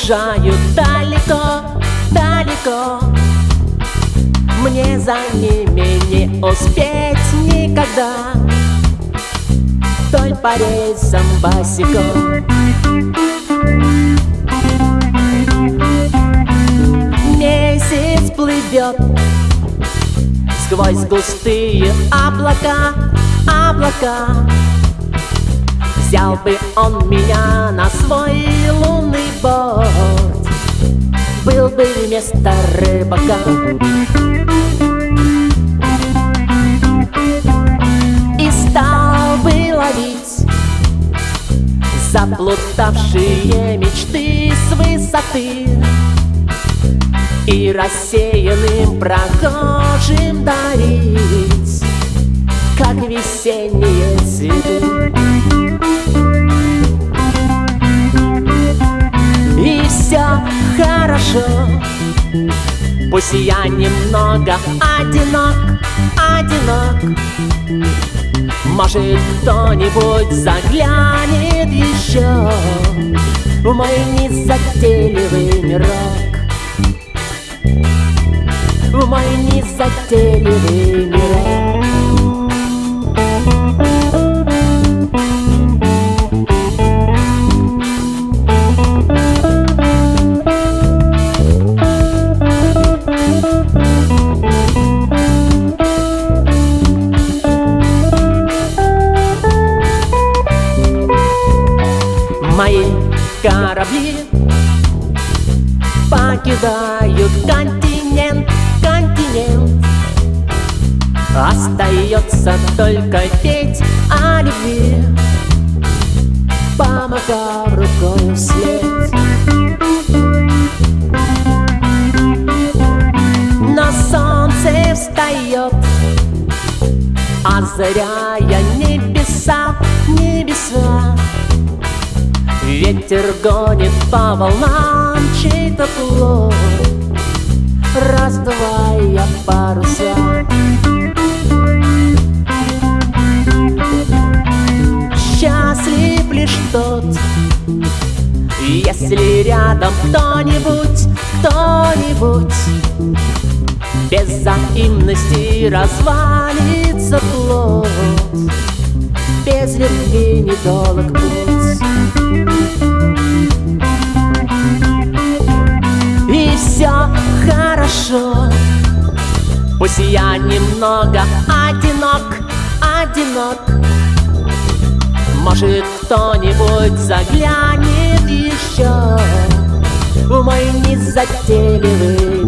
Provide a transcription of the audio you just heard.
уезжаю далеко, далеко. Мне за ними не успеть никогда. Той по рельсам босиком. Месяц плывет сквозь густые облака, облака. Взял бы он меня на свой лунный борт. Был бы вместо рыбака. И стал бы ловить Заплутавшие мечты с высоты. И рассеянным прохожим дарить Пусть я немного одинок, одинок. Может кто-нибудь заглянет еще? В мой незатейливый мирок. В мой незатейливый мирок корабли. Покидают континент, континент. Остается только петь о любви. Помахав рукой вслед На солнце встает Озаряя небеса, небеса Ветер гонит по волнам чей-то плод. Раздувая паруса Счастлив лишь тот. Если рядом кто-нибудь, кто-нибудь Без взаимности развалится плод. Без любви недолг путь Пусть я немного одинок, одинок. Может кто-нибудь заглянет еще? В мой незатейливый